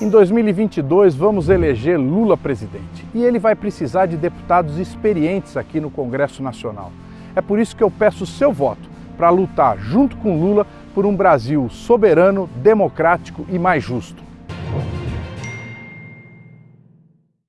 Em 2022 vamos eleger Lula presidente e ele vai precisar de deputados experientes aqui no Congresso Nacional. É por isso que eu peço seu voto para lutar junto com Lula por um Brasil soberano, democrático e mais justo.